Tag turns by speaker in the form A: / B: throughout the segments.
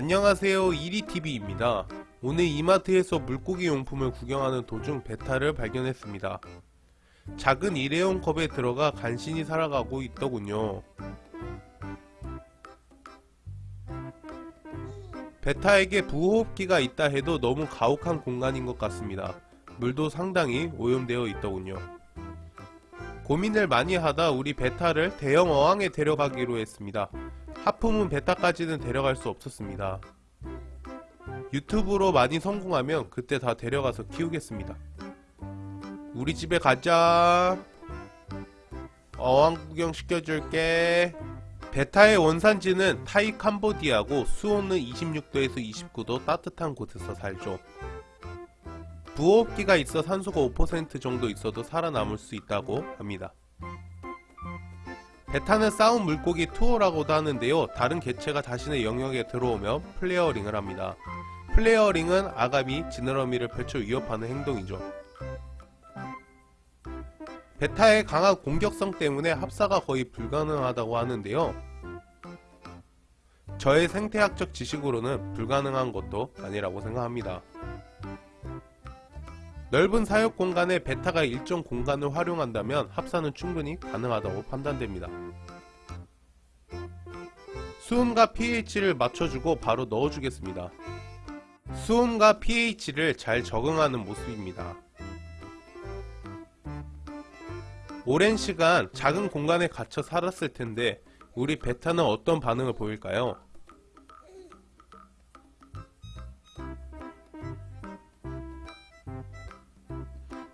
A: 안녕하세요 이리TV입니다. 오늘 이마트에서 물고기 용품을 구경하는 도중 베타를 발견했습니다. 작은 일회용 컵에 들어가 간신히 살아가고 있더군요. 베타에게 부호흡기가 있다 해도 너무 가혹한 공간인 것 같습니다. 물도 상당히 오염되어 있더군요. 고민을 많이 하다 우리 베타를 대형 어항에 데려가기로 했습니다. 하품은 베타까지는 데려갈 수 없었습니다. 유튜브로 많이 성공하면 그때 다 데려가서 키우겠습니다. 우리 집에 가자. 어항 구경 시켜줄게. 베타의 원산지는 타이 캄보디아고 수온은 26도에서 29도 따뜻한 곳에서 살죠. 부호흡기가 있어 산소가 5% 정도 있어도 살아남을 수 있다고 합니다. 베타는 싸움 물고기 투어라고도 하는데요. 다른 개체가 자신의 영역에 들어오면 flaring을 합니다. flaring은 아가미, 지느러미를 펼쳐 위협하는 행동이죠. 베타의 강한 공격성 때문에 합사가 거의 불가능하다고 하는데요. 저의 생태학적 지식으로는 불가능한 것도 아니라고 생각합니다. 넓은 사육 공간에 베타가 일정 공간을 활용한다면 합사는 충분히 가능하다고 판단됩니다. 수온과 pH를 맞춰주고 바로 넣어주겠습니다. 수온과 pH를 잘 적응하는 모습입니다. 오랜 시간 작은 공간에 갇혀 살았을 텐데 우리 베타는 어떤 반응을 보일까요?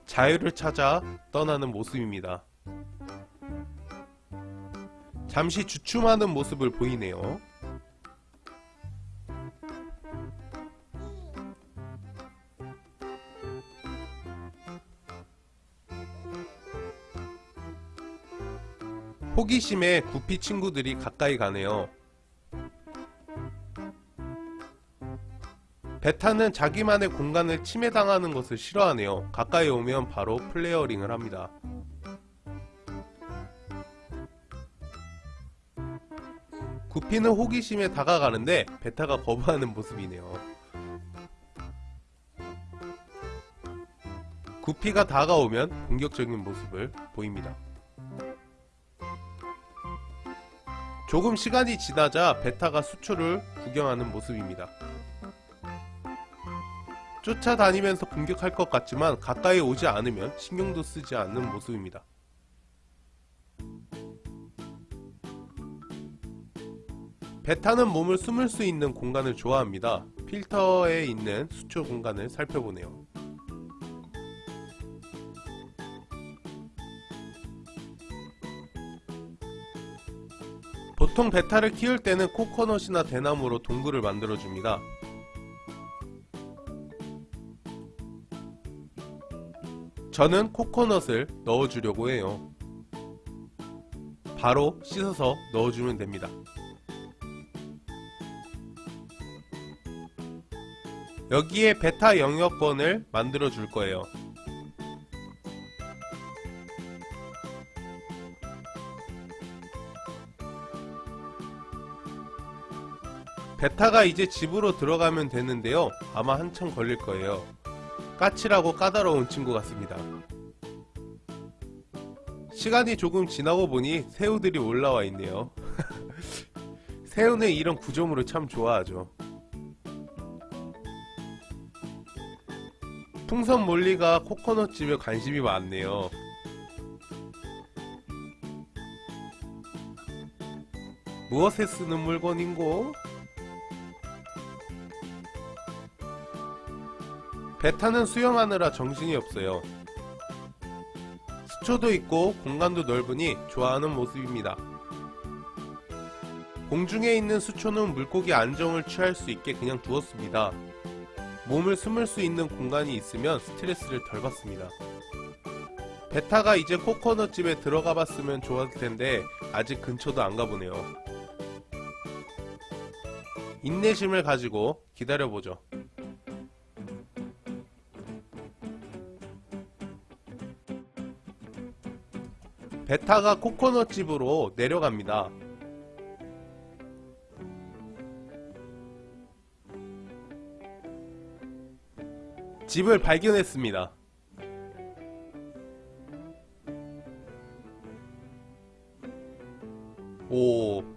A: 자유를 찾아 떠나는 모습입니다. 잠시 주춤하는 모습을 보이네요. 호기심에 구피 친구들이 가까이 가네요. 베타는 자기만의 공간을 침해당하는 것을 싫어하네요. 가까이 오면 바로 flaring을 합니다. 구피는 호기심에 다가가는데 베타가 거부하는 모습이네요. 구피가 다가오면 공격적인 모습을 보입니다. 조금 시간이 지나자 베타가 수초를 구경하는 모습입니다. 쫓아다니면서 공격할 것 같지만 가까이 오지 않으면 신경도 쓰지 않는 모습입니다. 베타는 몸을 숨을 수 있는 공간을 좋아합니다. 필터에 있는 수초 공간을 살펴보네요. 보통 베타를 키울 때는 코코넛이나 대나무로 동굴을 만들어줍니다. 저는 코코넛을 넣어주려고 해요. 바로 씻어서 넣어주면 됩니다. 여기에 베타 영역권을 만들어 줄 거예요. 베타가 이제 집으로 들어가면 되는데요. 아마 한참 걸릴 거예요. 까칠하고 까다로운 친구 같습니다. 시간이 조금 지나고 보니 새우들이 올라와 있네요. 새우는 이런 구조물을 참 좋아하죠. 풍선 몰리가 코코넛집에 관심이 많네요. 무엇에 쓰는 물건인고? 베타는 수영하느라 정신이 없어요. 수초도 있고 공간도 넓으니 좋아하는 모습입니다. 공중에 있는 수초는 물고기 안정을 취할 수 있게 그냥 두었습니다. 몸을 숨을 수 있는 공간이 있으면 스트레스를 덜 받습니다. 베타가 이제 코코넛 집에 들어가 봤으면 좋았을 텐데 아직 근처도 안 가보네요. 인내심을 가지고 기다려보죠. 베타가 코코넛집으로 내려갑니다. 집을 발견했습니다. 오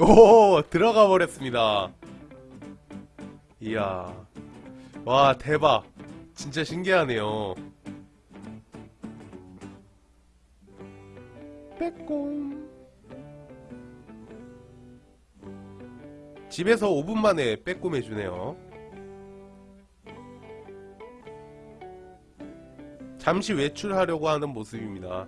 A: 오, 들어가 버렸습니다. 이야. 와, 대박. 진짜 신기하네요. 빼꼼. 집에서 5분 만에 빼꼼 해주네요. 잠시 외출하려고 하는 모습입니다.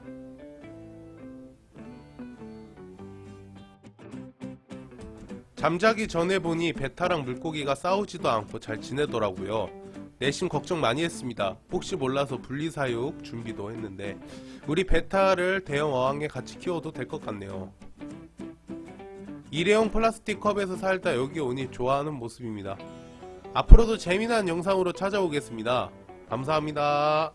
A: 잠자기 전에 보니 베타랑 물고기가 싸우지도 않고 잘 지내더라고요. 내심 걱정 많이 했습니다. 혹시 몰라서 분리사육 준비도 했는데 우리 베타를 대형 어항에 같이 키워도 될 것 같네요. 일회용 플라스틱 컵에서 살다 여기 오니 좋아하는 모습입니다. 앞으로도 재미난 영상으로 찾아오겠습니다. 감사합니다.